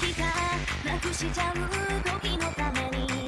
日がなくしちゃう時のために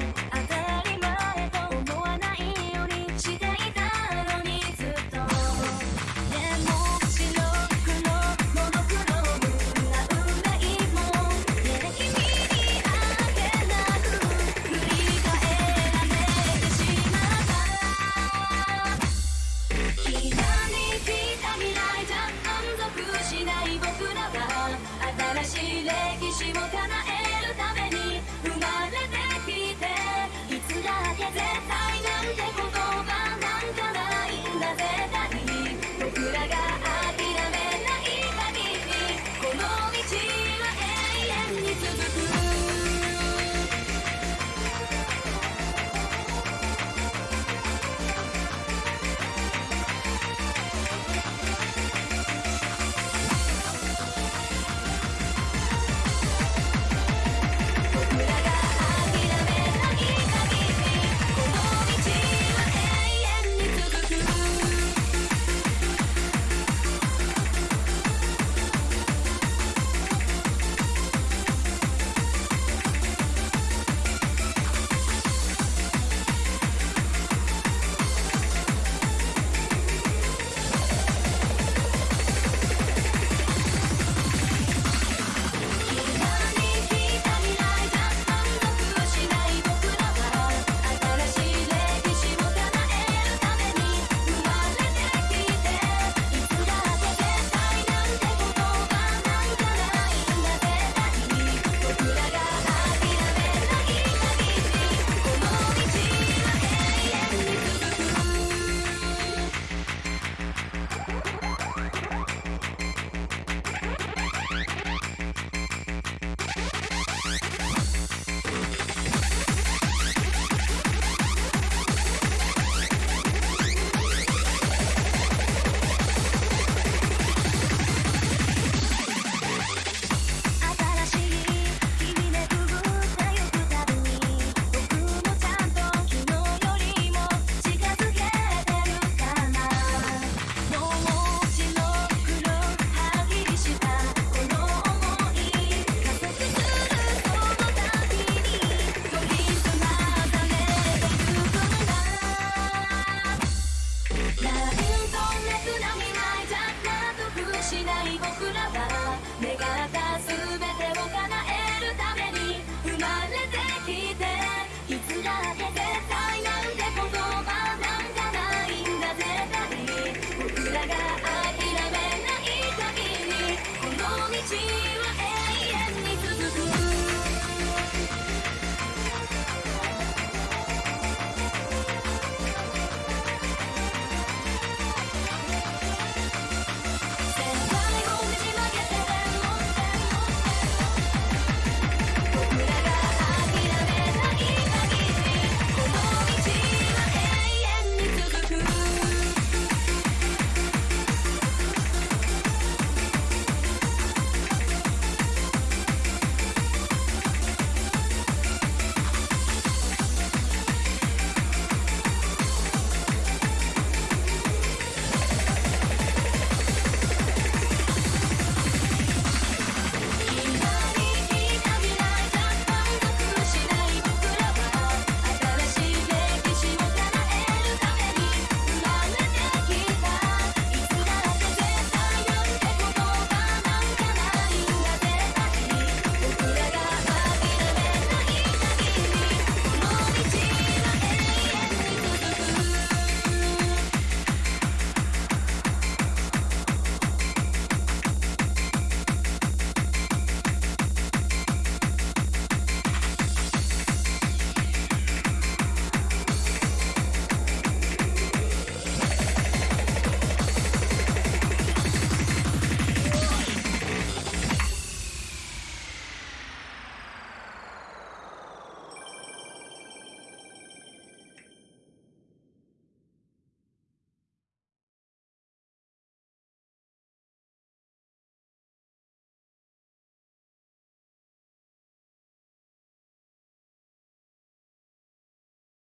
しない僕ら